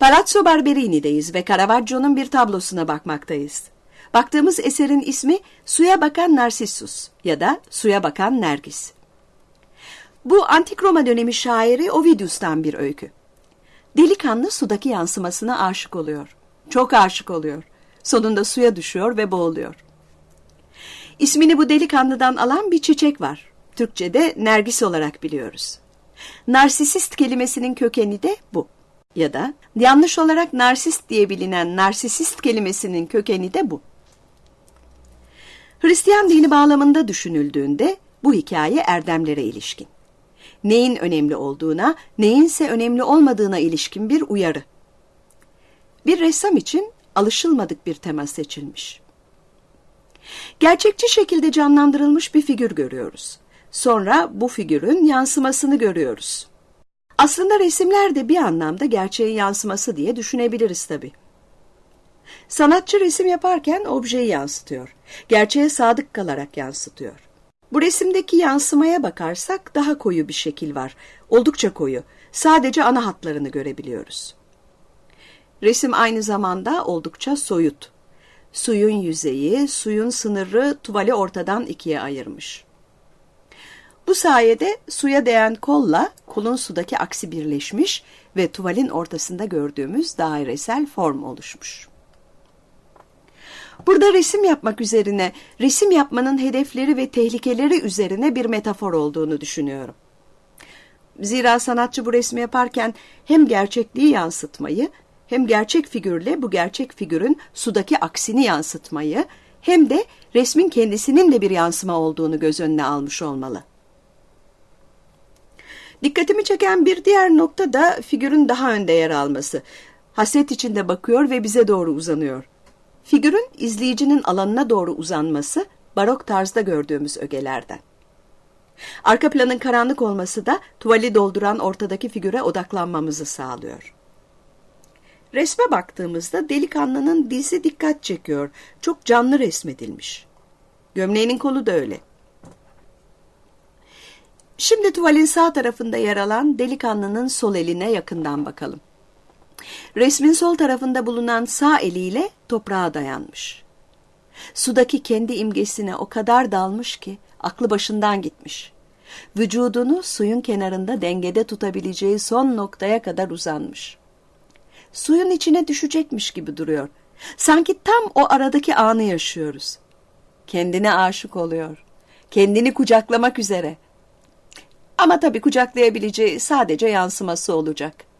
Palazzo Barberini'deyiz ve Caravaggio'nun bir tablosuna bakmaktayız. Baktığımız eserin ismi Suya Bakan Narsissus ya da Suya Bakan Nergis. Bu Antik Roma dönemi şairi Ovidius'tan bir öykü. Delikanlı sudaki yansımasına aşık oluyor. Çok aşık oluyor. Sonunda suya düşüyor ve boğuluyor. İsmini bu delikanlıdan alan bir çiçek var. Türkçe'de nergis olarak biliyoruz. Narsisist kelimesinin kökeni de bu. Ya da yanlış olarak narsist diye bilinen narsisist kelimesinin kökeni de bu. Hristiyan dini bağlamında düşünüldüğünde bu hikaye erdemlere ilişkin. Neyin önemli olduğuna, neyinse önemli olmadığına ilişkin bir uyarı. Bir ressam için alışılmadık bir tema seçilmiş. Gerçekçi şekilde canlandırılmış bir figür görüyoruz. Sonra bu figürün yansımasını görüyoruz. Aslında resimler de bir anlamda gerçeğin yansıması diye düşünebiliriz tabii. Sanatçı resim yaparken objeyi yansıtıyor. Gerçeğe sadık kalarak yansıtıyor. Bu resimdeki yansımaya bakarsak daha koyu bir şekil var. Oldukça koyu. Sadece ana hatlarını görebiliyoruz. Resim aynı zamanda oldukça soyut. Suyun yüzeyi, suyun sınırı tuvali ortadan ikiye ayırmış. Bu sayede suya değen kolla kolun sudaki aksi birleşmiş ve tuvalin ortasında gördüğümüz dairesel form oluşmuş. Burada resim yapmak üzerine, resim yapmanın hedefleri ve tehlikeleri üzerine bir metafor olduğunu düşünüyorum. Zira sanatçı bu resmi yaparken hem gerçekliği yansıtmayı, hem gerçek figürle bu gerçek figürün sudaki aksini yansıtmayı, hem de resmin kendisinin de bir yansıma olduğunu göz önüne almış olmalı. Dikkatimi çeken bir diğer nokta da figürün daha önde yer alması. Hasret içinde bakıyor ve bize doğru uzanıyor. Figürün izleyicinin alanına doğru uzanması barok tarzda gördüğümüz ögelerden. Arka planın karanlık olması da tuvali dolduran ortadaki figüre odaklanmamızı sağlıyor. Resme baktığımızda delikanlının dizi dikkat çekiyor. Çok canlı resmedilmiş. Gömleğinin kolu da öyle. Şimdi tuvalin sağ tarafında yer alan delikanlının sol eline yakından bakalım. Resmin sol tarafında bulunan sağ eliyle toprağa dayanmış. Sudaki kendi imgesine o kadar dalmış ki aklı başından gitmiş. Vücudunu suyun kenarında dengede tutabileceği son noktaya kadar uzanmış. Suyun içine düşecekmiş gibi duruyor. Sanki tam o aradaki anı yaşıyoruz. Kendine aşık oluyor. Kendini kucaklamak üzere. Ama tabii kucaklayabileceği sadece yansıması olacak.''